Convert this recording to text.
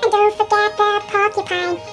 don't forget the porcupine.